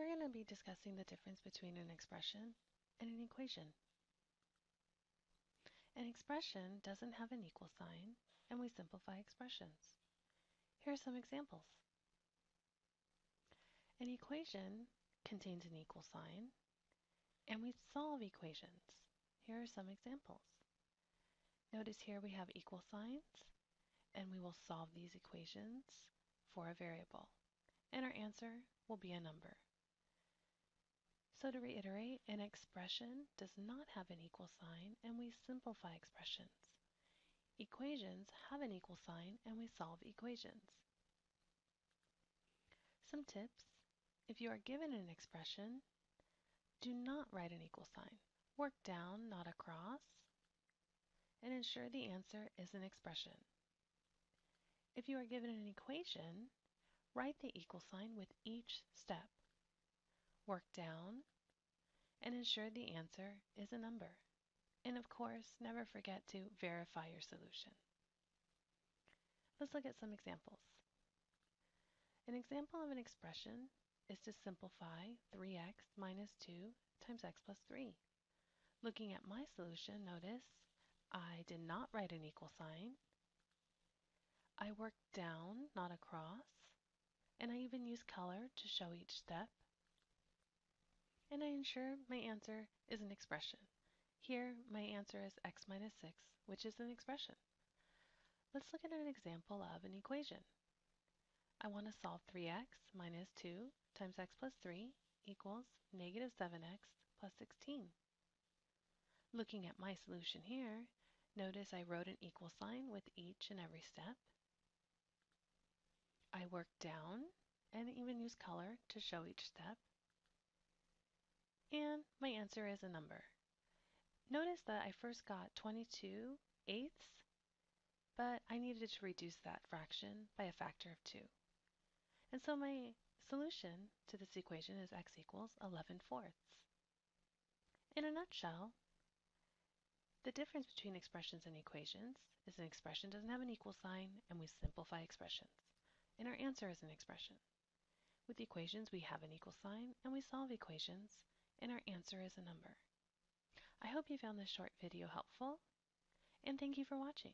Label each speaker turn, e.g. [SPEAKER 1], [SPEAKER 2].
[SPEAKER 1] We're going to be discussing the difference between an expression and an equation. An expression doesn't have an equal sign, and we simplify expressions. Here are some examples. An equation contains an equal sign, and we solve equations. Here are some examples. Notice here we have equal signs, and we will solve these equations for a variable, and our answer will be a number. So to reiterate, an expression does not have an equal sign and we simplify expressions. Equations have an equal sign and we solve equations. Some tips. If you are given an expression, do not write an equal sign. Work down, not across, and ensure the answer is an expression. If you are given an equation, write the equal sign with each step. Work down, and ensure the answer is a number. And of course, never forget to verify your solution. Let's look at some examples. An example of an expression is to simplify 3x minus 2 times x plus 3. Looking at my solution, notice I did not write an equal sign. I worked down, not across, and I even used color to show each step and I ensure my answer is an expression. Here, my answer is x minus 6, which is an expression. Let's look at an example of an equation. I want to solve 3x minus 2 times x plus 3 equals negative 7x plus 16. Looking at my solution here, notice I wrote an equal sign with each and every step. I worked down and even used color to show each step. And my answer is a number. Notice that I first got 22 eighths, but I needed to reduce that fraction by a factor of 2. And so my solution to this equation is x equals 11 fourths. In a nutshell, the difference between expressions and equations is an expression doesn't have an equal sign and we simplify expressions. And our answer is an expression. With equations, we have an equal sign and we solve equations and our answer is a number. I hope you found this short video helpful, and thank you for watching.